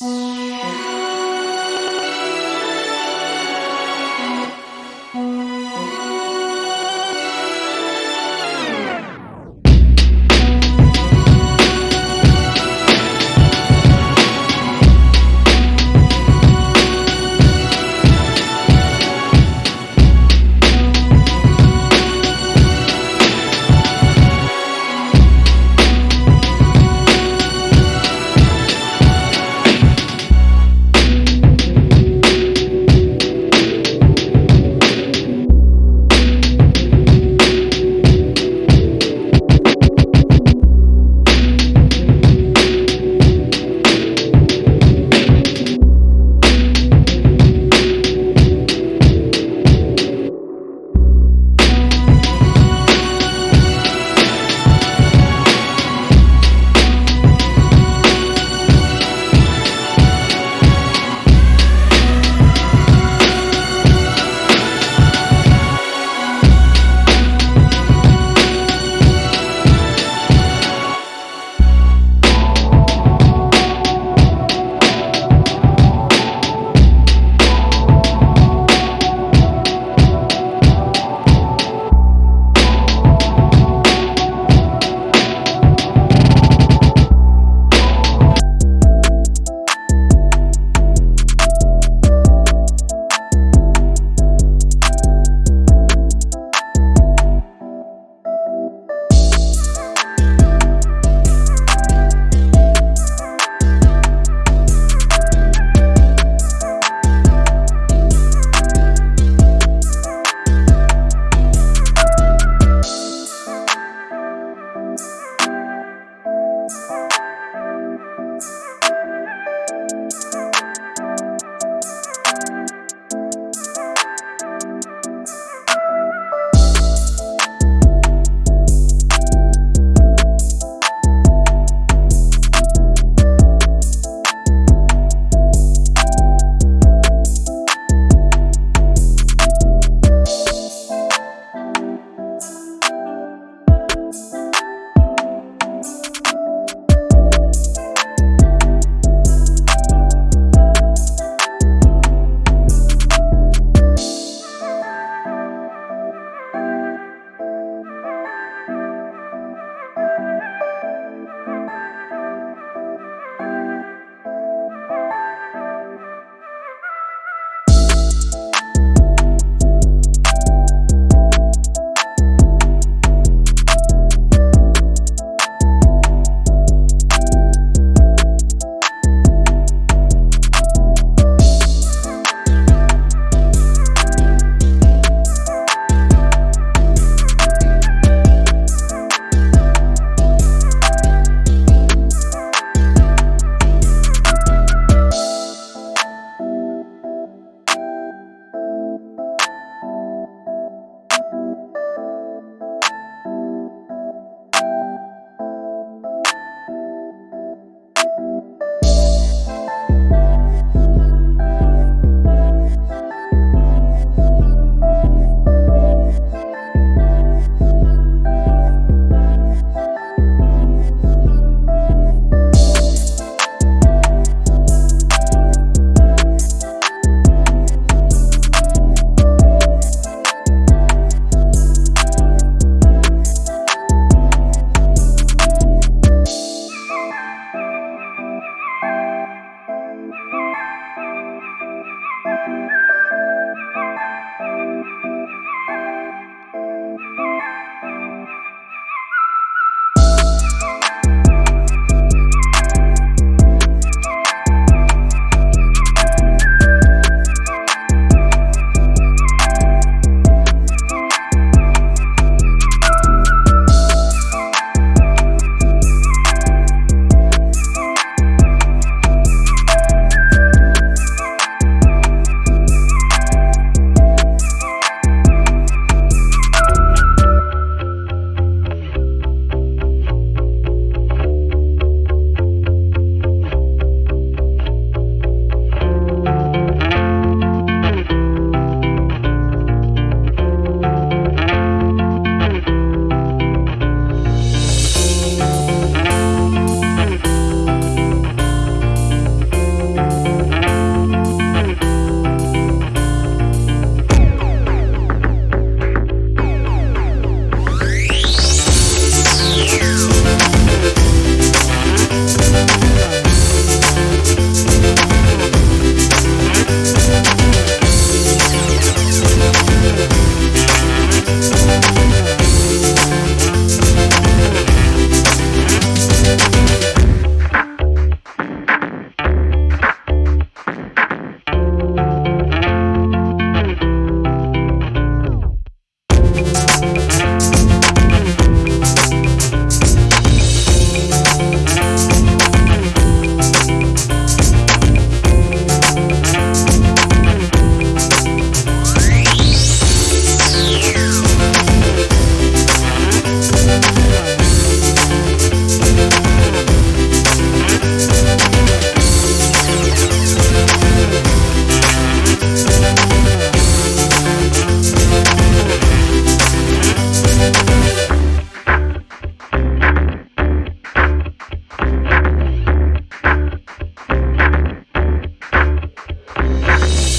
you